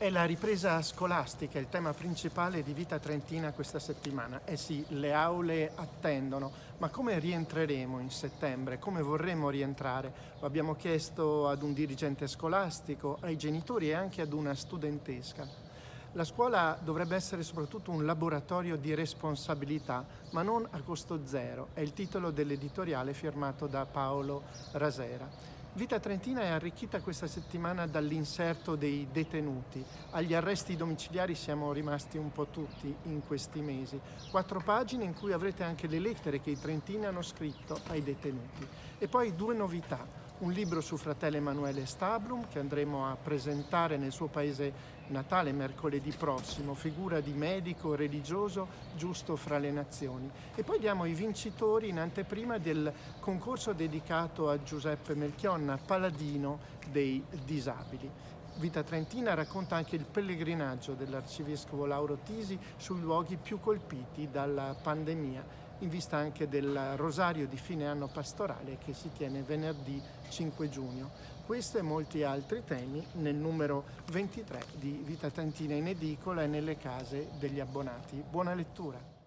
È la ripresa scolastica il tema principale di Vita Trentina questa settimana. Eh sì, le aule attendono, ma come rientreremo in settembre? Come vorremmo rientrare? Lo abbiamo chiesto ad un dirigente scolastico, ai genitori e anche ad una studentesca. La scuola dovrebbe essere soprattutto un laboratorio di responsabilità, ma non a costo zero. È il titolo dell'editoriale firmato da Paolo Rasera. Vita Trentina è arricchita questa settimana dall'inserto dei detenuti. Agli arresti domiciliari siamo rimasti un po' tutti in questi mesi. Quattro pagine in cui avrete anche le lettere che i trentini hanno scritto ai detenuti. E poi due novità un libro su fratello Emanuele Stablum che andremo a presentare nel suo paese natale mercoledì prossimo, figura di medico religioso giusto fra le nazioni. E poi diamo i vincitori in anteprima del concorso dedicato a Giuseppe Melchionna, paladino dei disabili. Vita Trentina racconta anche il pellegrinaggio dell'arcivescovo Lauro Tisi sui luoghi più colpiti dalla pandemia in vista anche del rosario di fine anno pastorale che si tiene venerdì 5 giugno. Questo e molti altri temi nel numero 23 di Vita Trentina in edicola e nelle case degli abbonati. Buona lettura!